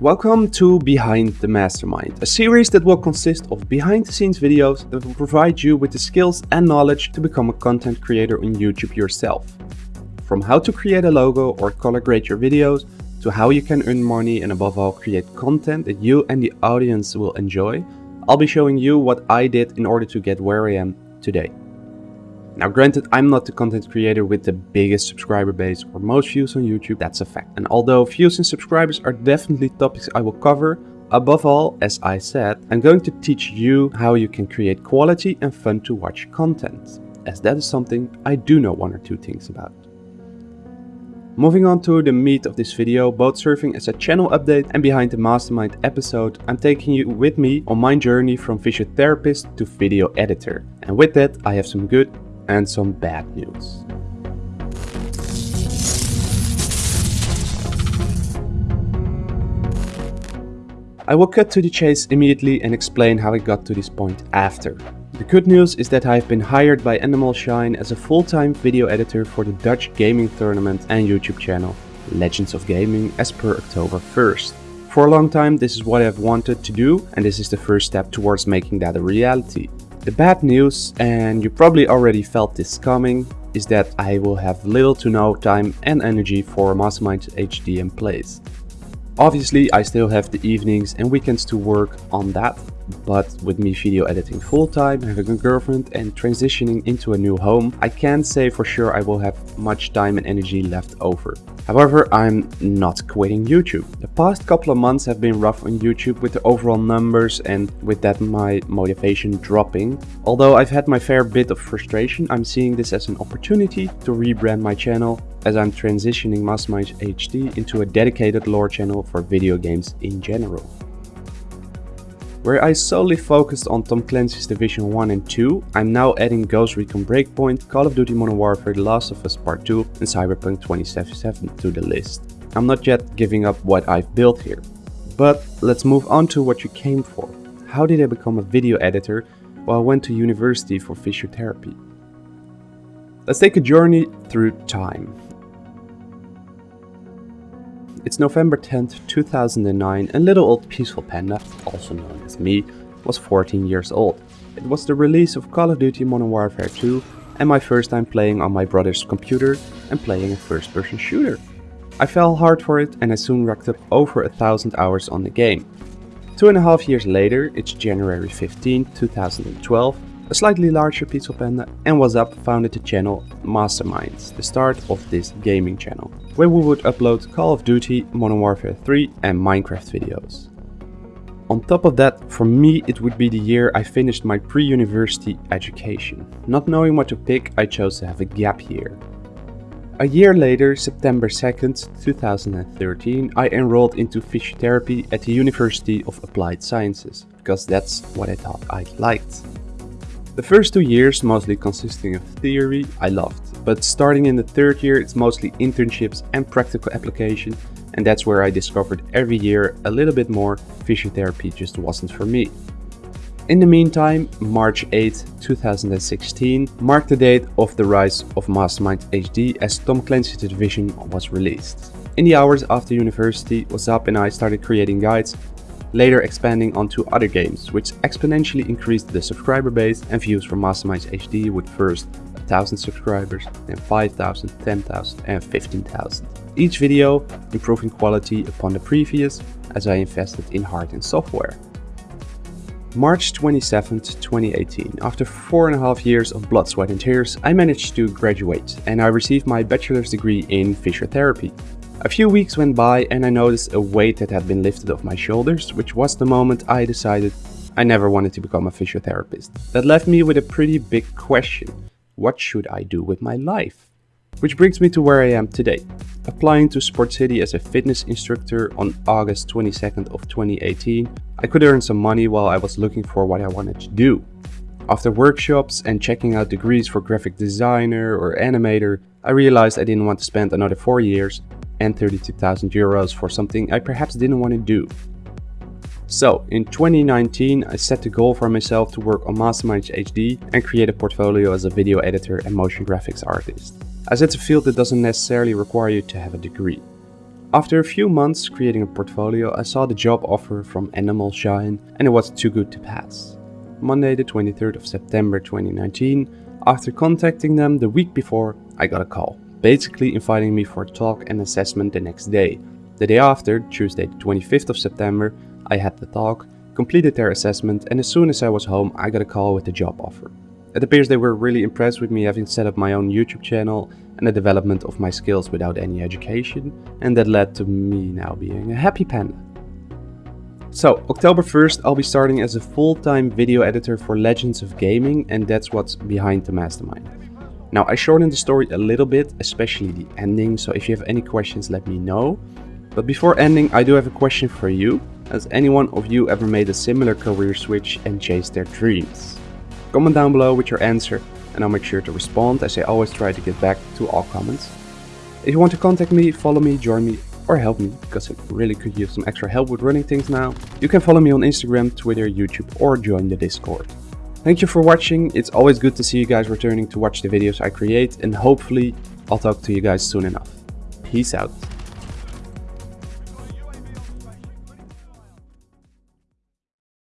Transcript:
Welcome to Behind the Mastermind, a series that will consist of behind the scenes videos that will provide you with the skills and knowledge to become a content creator on YouTube yourself. From how to create a logo or color grade your videos, to how you can earn money and above all create content that you and the audience will enjoy, I'll be showing you what I did in order to get where I am today. Now granted, I'm not the content creator with the biggest subscriber base or most views on YouTube, that's a fact. And although views and subscribers are definitely topics I will cover, above all, as I said, I'm going to teach you how you can create quality and fun to watch content, as that is something I do know one or two things about. Moving on to the meat of this video, both serving as a channel update and behind the mastermind episode, I'm taking you with me on my journey from physiotherapist to video editor. And with that, I have some good and some bad news. I will cut to the chase immediately and explain how I got to this point after. The good news is that I have been hired by Endemol Shine as a full-time video editor for the Dutch gaming tournament and YouTube channel Legends of Gaming as per October 1st. For a long time this is what I've wanted to do and this is the first step towards making that a reality. The bad news, and you probably already felt this coming, is that I will have little to no time and energy for Mastermind HD place. Obviously I still have the evenings and weekends to work on that, but with me video editing full time, having a girlfriend and transitioning into a new home, I can't say for sure I will have much time and energy left over. However, I'm not quitting YouTube. The past couple of months have been rough on YouTube with the overall numbers and with that my motivation dropping. Although I've had my fair bit of frustration, I'm seeing this as an opportunity to rebrand my channel as I'm transitioning Mastermind HD into a dedicated lore channel for video games in general. Where I solely focused on Tom Clancy's Division 1 and 2, I'm now adding Ghost Recon Breakpoint, Call of Duty Modern Warfare The Last of Us Part 2 and Cyberpunk 2077 to the list. I'm not yet giving up what I've built here. But let's move on to what you came for. How did I become a video editor while I went to university for physiotherapy? Let's take a journey through time. It's November 10th, 2009 and little old Peaceful Panda, also known as me, was 14 years old. It was the release of Call of Duty Modern Warfare 2 and my first time playing on my brother's computer and playing a first person shooter. I fell hard for it and I soon racked up over a thousand hours on the game. Two and a half years later, it's January 15, 2012, a slightly larger Peaceful Panda and was up founded the channel Masterminds, the start of this gaming channel, where we would upload Call of Duty, Modern Warfare 3 and Minecraft videos. On top of that, for me it would be the year I finished my pre-university education. Not knowing what to pick, I chose to have a gap year. A year later, September 2nd, 2013, I enrolled into physiotherapy at the University of Applied Sciences, because that's what I thought I liked. The first two years, mostly consisting of theory, I loved, but starting in the third year it's mostly internships and practical application and that's where I discovered every year a little bit more physiotherapy just wasn't for me. In the meantime, March 8, 2016 marked the date of the rise of Mastermind HD as Tom Clancy's Division was released. In the hours after university was up and I started creating guides later expanding onto other games, which exponentially increased the subscriber base and views for Masterminds HD with first 1000 subscribers, then 5000, 10,000 and 15,000. Each video improving quality upon the previous as I invested in hard and software. March 27, 2018, after four and a half years of blood, sweat and tears, I managed to graduate and I received my bachelor's degree in physiotherapy. A few weeks went by and I noticed a weight that had been lifted off my shoulders, which was the moment I decided I never wanted to become a physiotherapist. That left me with a pretty big question. What should I do with my life? Which brings me to where I am today. Applying to Sport City as a fitness instructor on August 22nd of 2018, I could earn some money while I was looking for what I wanted to do. After workshops and checking out degrees for graphic designer or animator, I realized I didn't want to spend another 4 years and 32,000 euros for something I perhaps didn't want to do. So, in 2019 I set the goal for myself to work on Mastermind HD and create a portfolio as a video editor and motion graphics artist, as it's a field that doesn't necessarily require you to have a degree. After a few months creating a portfolio, I saw the job offer from Endemol Shine and it was too good to pass. Monday the 23rd of September 2019, after contacting them the week before, I got a call, basically inviting me for a talk and assessment the next day. The day after, Tuesday the 25th of September, I had the talk, completed their assessment and as soon as I was home I got a call with the job offer. It appears they were really impressed with me having set up my own YouTube channel and the development of my skills without any education and that led to me now being a happy panda. So, October 1st I'll be starting as a full-time video editor for Legends of Gaming and that's what's behind the mastermind. Now I shortened the story a little bit, especially the ending, so if you have any questions let me know. But before ending I do have a question for you. Has anyone of you ever made a similar career switch and chased their dreams? Comment down below with your answer and I'll make sure to respond as I always try to get back to all comments. If you want to contact me, follow me, join me or help me because I really could use some extra help with running things now, you can follow me on Instagram, Twitter, YouTube or join the Discord. Thank you for watching, it's always good to see you guys returning to watch the videos I create and hopefully I'll talk to you guys soon enough. Peace out.